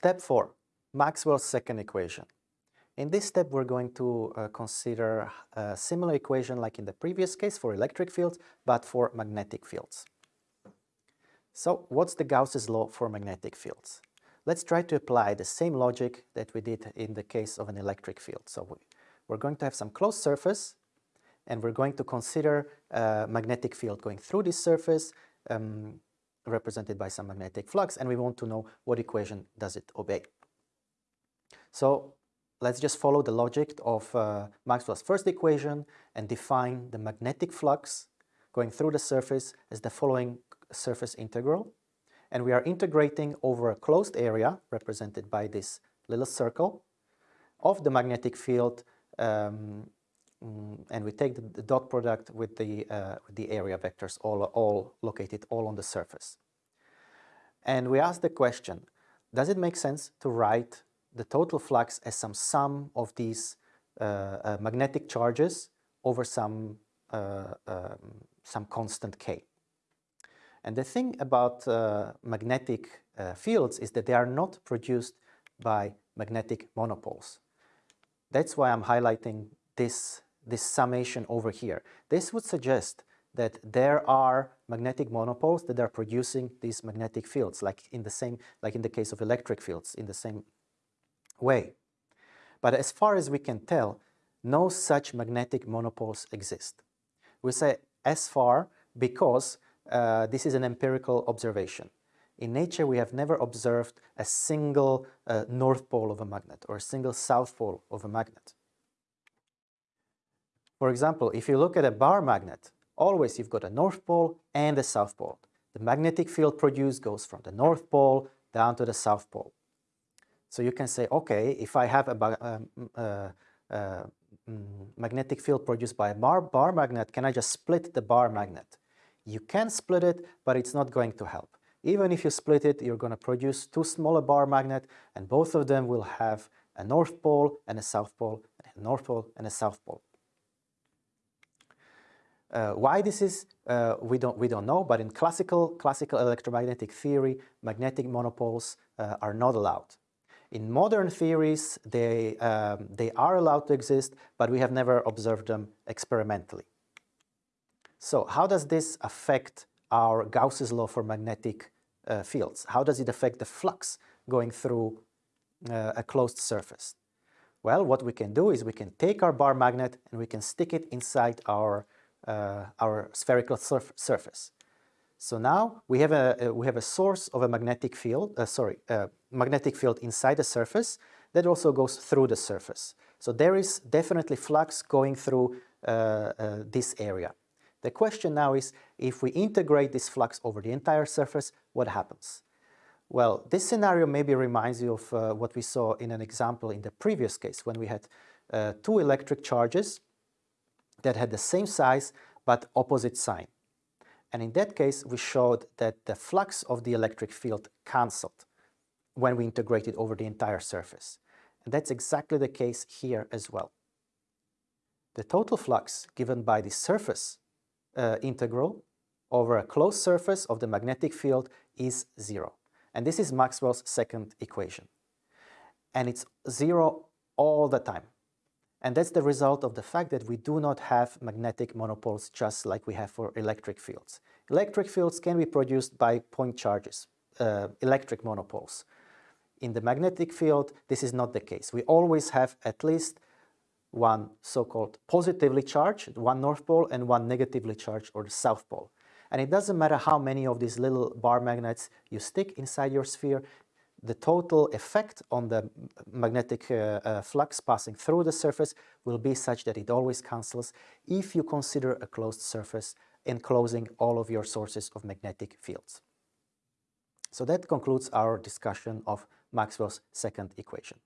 Step 4, Maxwell's second equation. In this step, we're going to uh, consider a similar equation like in the previous case for electric fields, but for magnetic fields. So what's the Gauss's law for magnetic fields? Let's try to apply the same logic that we did in the case of an electric field. So we, we're going to have some closed surface and we're going to consider a magnetic field going through this surface um, represented by some magnetic flux and we want to know what equation does it obey. So let's just follow the logic of uh, Maxwell's first equation and define the magnetic flux going through the surface as the following surface integral and we are integrating over a closed area represented by this little circle of the magnetic field um, mm, and we take the, the, dot product with the, uh, the area vectors all, all located all on the surface. And we ask the question, does it make sense to write the total flux as some sum of these uh, uh, magnetic charges over some, uh, um, some constant k? And the thing about uh, magnetic uh, fields is that they are not produced by magnetic monopoles. That's why I'm highlighting this, this summation over here. This would suggest that there are magnetic monopoles that are producing these magnetic fields, like in the same, like in the case of electric fields, in the same way. But as far as we can tell, no such magnetic monopoles exist. We say as far because uh, this is an empirical observation. In nature, we have never observed a single uh, north pole of a magnet or a single south pole of a magnet. For example, if you look at a bar magnet, always you've got a north pole and a south pole. The magnetic field produced goes from the north pole down to the south pole. So you can say, okay, if I have a um, uh, uh, mm, magnetic field produced by a bar, bar magnet, can I just split the bar magnet? You can split it, but it's not going to help. Even if you split it, you're going to produce two smaller bar magnet, and both of them will have a north pole and a south pole, a north pole and a south pole. Uh, why this is, uh, we, don't, we don't know, but in classical, classical electromagnetic theory, magnetic monopoles uh, are not allowed. In modern theories, they, um, they are allowed to exist, but we have never observed them experimentally. So how does this affect our Gauss's law for magnetic uh, fields? How does it affect the flux going through uh, a closed surface? Well, what we can do is we can take our bar magnet and we can stick it inside our, uh, our spherical surf surface. So now we have a, we have a source of a magnetic field, uh, sorry, uh, magnetic field inside the surface that also goes through the surface. So there is definitely flux going through uh, this area. The question now is, if we integrate this flux over the entire surface, what happens? Well, this scenario maybe reminds you of uh, what we saw in an example in the previous case when we had uh, two electric charges that had the same size but opposite sign. And in that case, we showed that the flux of the electric field cancelled when we integrated over the entire surface. And that's exactly the case here as well. The total flux given by the surface uh, integral over a closed surface of the magnetic field is zero. And this is Maxwell's second equation. And it's zero all the time. And that's the result of the fact that we do not have magnetic monopoles just like we have for electric fields. Electric fields can be produced by point charges, uh, electric monopoles. In the magnetic field, this is not the case. We always have at least one so-called positively charged, one north pole, and one negatively charged, or the south pole. And it doesn't matter how many of these little bar magnets you stick inside your sphere, the total effect on the magnetic uh, uh, flux passing through the surface will be such that it always cancels if you consider a closed surface enclosing all of your sources of magnetic fields. So that concludes our discussion of Maxwell's second equation.